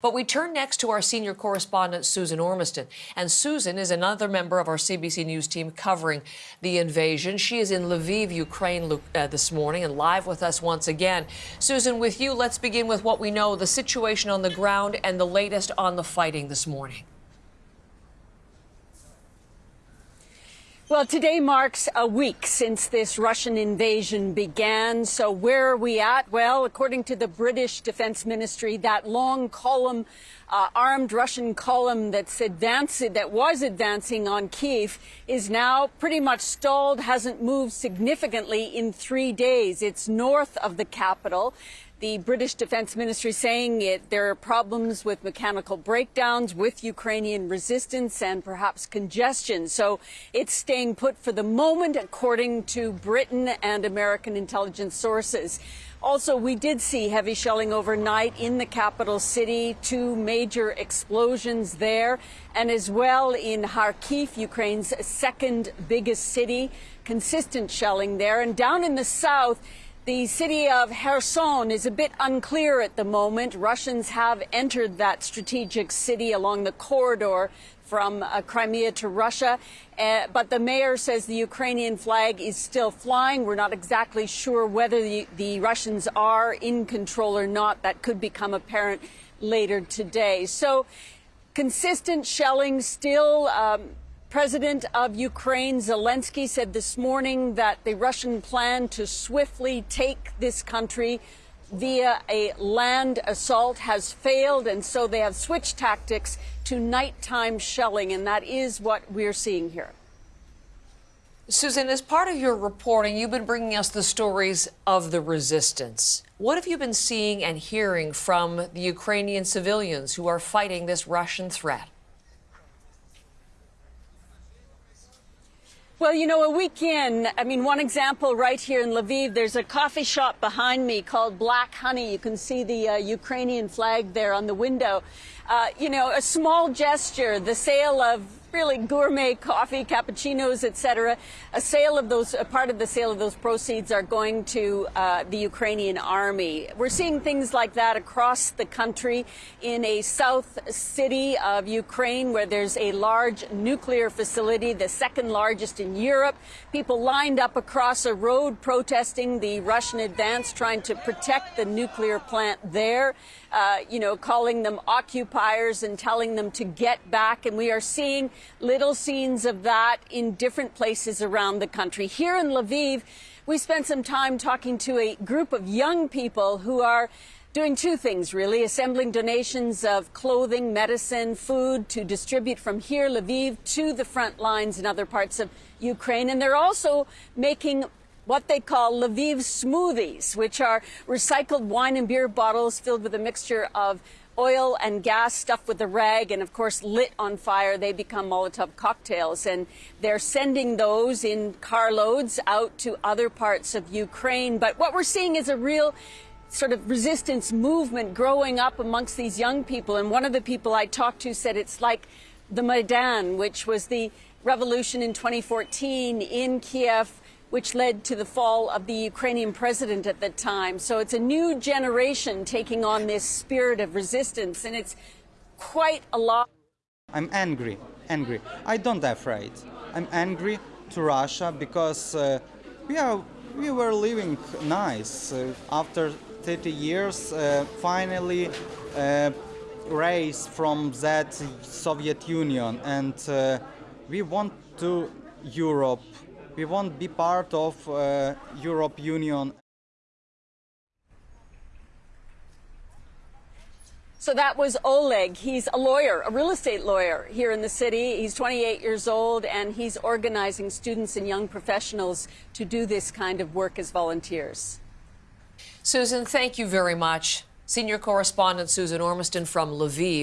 But we turn next to our senior correspondent, Susan Ormiston. And Susan is another member of our CBC News team covering the invasion. She is in Lviv, Ukraine uh, this morning and live with us once again. Susan, with you, let's begin with what we know the situation on the ground and the latest on the fighting this morning. Well, today marks a week since this Russian invasion began. So where are we at? Well, according to the British Defense Ministry, that long column, uh, armed Russian column that's advancing, that was advancing on Kiev is now pretty much stalled, hasn't moved significantly in three days. It's north of the capital the British Defense Ministry saying it, there are problems with mechanical breakdowns, with Ukrainian resistance, and perhaps congestion. So it's staying put for the moment, according to Britain and American intelligence sources. Also, we did see heavy shelling overnight in the capital city, two major explosions there, and as well in Kharkiv, Ukraine's second biggest city, consistent shelling there. And down in the south, the city of Kherson is a bit unclear at the moment. Russians have entered that strategic city along the corridor from uh, Crimea to Russia. Uh, but the mayor says the Ukrainian flag is still flying. We're not exactly sure whether the, the Russians are in control or not. That could become apparent later today. So consistent shelling still. Um, President of Ukraine Zelensky said this morning that the Russian plan to swiftly take this country via a land assault has failed, and so they have switched tactics to nighttime shelling, and that is what we're seeing here. Susan, as part of your reporting, you've been bringing us the stories of the resistance. What have you been seeing and hearing from the Ukrainian civilians who are fighting this Russian threat? Well, you know, a week in, I mean, one example right here in Lviv, there's a coffee shop behind me called Black Honey. You can see the uh, Ukrainian flag there on the window. Uh, you know, a small gesture, the sale of really gourmet coffee, cappuccinos, etc. A sale of those, a part of the sale of those proceeds are going to uh, the Ukrainian army. We're seeing things like that across the country in a south city of Ukraine where there's a large nuclear facility, the second largest in Europe. People lined up across a road protesting the Russian advance, trying to protect the nuclear plant there, uh, you know, calling them occupiers and telling them to get back. And we are seeing little scenes of that in different places around the country. Here in Lviv, we spent some time talking to a group of young people who are doing two things really assembling donations of clothing, medicine, food to distribute from here, Lviv, to the front lines in other parts of Ukraine. And they're also making what they call Lviv smoothies, which are recycled wine and beer bottles filled with a mixture of oil and gas stuffed with a rag and, of course, lit on fire, they become Molotov cocktails. And they're sending those in carloads out to other parts of Ukraine. But what we're seeing is a real sort of resistance movement growing up amongst these young people. And one of the people I talked to said it's like the Maidan, which was the revolution in 2014 in Kiev which led to the fall of the Ukrainian president at the time. So it's a new generation taking on this spirit of resistance, and it's quite a lot. I'm angry, angry. I don't afraid. I'm angry to Russia because uh, we are we were living nice uh, after 30 years. Uh, finally, uh, raised from that Soviet Union, and uh, we want to Europe we won't be part of uh, Europe Union. So that was Oleg. He's a lawyer, a real estate lawyer here in the city. He's 28 years old and he's organizing students and young professionals to do this kind of work as volunteers. Susan, thank you very much. Senior correspondent Susan Ormiston from Lviv.